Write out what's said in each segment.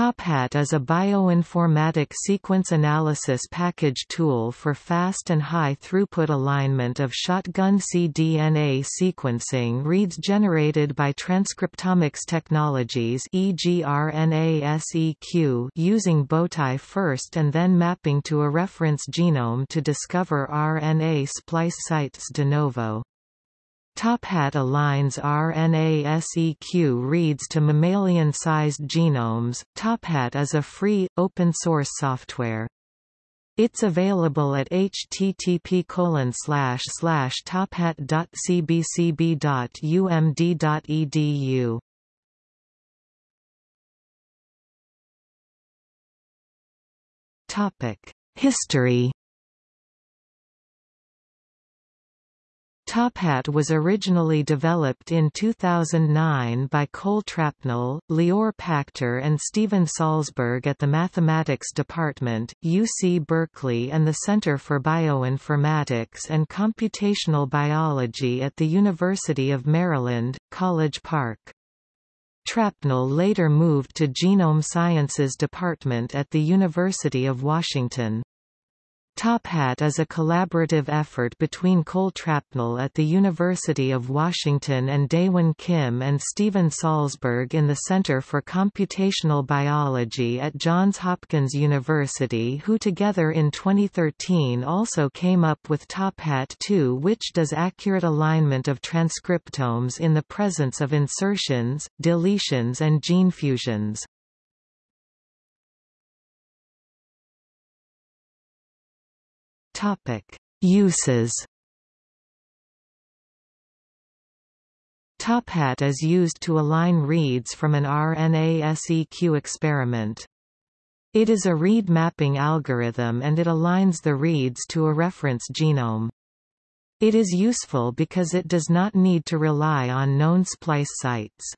TopHat is a bioinformatic sequence analysis package tool for fast and high-throughput alignment of shotgun cDNA sequencing reads generated by transcriptomics technologies using Bowtie first and then mapping to a reference genome to discover RNA splice sites de novo. TopHat aligns RNA-seq reads to mammalian-sized genomes. TopHat is a free, open-source software. It's available at http tophat.cbcb.umd.edu. Topic: History TopHat was originally developed in 2009 by Cole Trapnell, Lior Pachter and Steven Salzberg at the Mathematics Department, UC Berkeley and the Center for Bioinformatics and Computational Biology at the University of Maryland, College Park. Trapnell later moved to Genome Sciences Department at the University of Washington. TopHat is a collaborative effort between Cole Trapnell at the University of Washington and Daehwan Kim and Steven Salzberg in the Center for Computational Biology at Johns Hopkins University who together in 2013 also came up with TopHat 2 which does accurate alignment of transcriptomes in the presence of insertions, deletions and gene fusions. Topic: Uses. TopHat is used to align reads from an RNA-seq experiment. It is a read mapping algorithm and it aligns the reads to a reference genome. It is useful because it does not need to rely on known splice sites.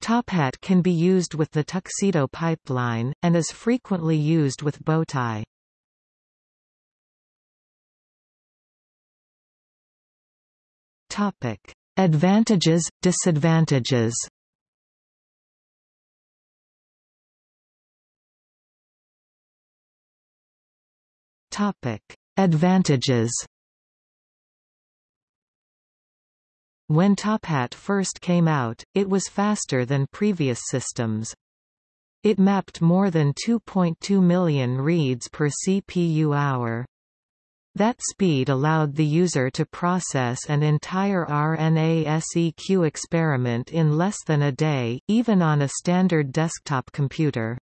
TopHat can be used with the Tuxedo pipeline, and is frequently used with Bowtie. Topic: Advantages, disadvantages. Topic: Advantages. When TopHat first came out, it was faster than previous systems. It mapped more than 2.2 million reads per CPU hour. That speed allowed the user to process an entire RNA-seq experiment in less than a day, even on a standard desktop computer.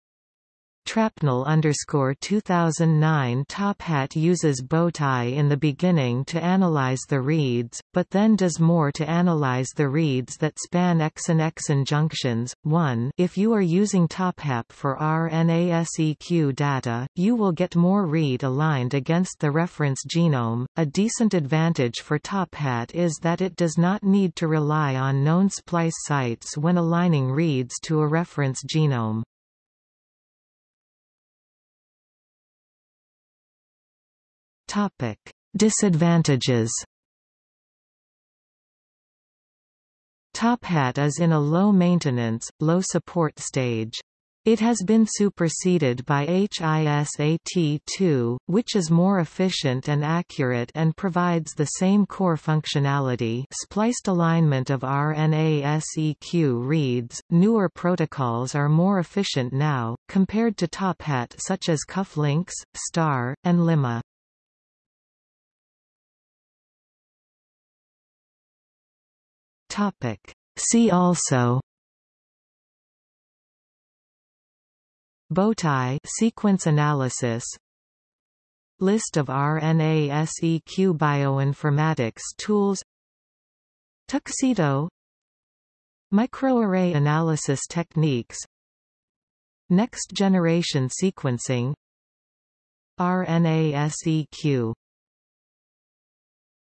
Trapnell underscore 2009 TopHat uses Bowtie in the beginning to analyze the reads, but then does more to analyze the reads that span exon-exon junctions. 1 If you are using TopHat for RNA-seq data, you will get more read aligned against the reference genome. A decent advantage for TopHat is that it does not need to rely on known splice sites when aligning reads to a reference genome. Topic: Disadvantages. TopHat is in a low-maintenance, low-support stage. It has been superseded by HISAT2, which is more efficient and accurate and provides the same core functionality spliced alignment of RNA-seq reads. Newer protocols are more efficient now, compared to TopHat such as Cufflinks, STAR, and Limma. Topic. See also. Bowtie sequence analysis. List of RNA-seq bioinformatics tools. Tuxedo. Microarray analysis techniques. Next-generation sequencing. RNA-seq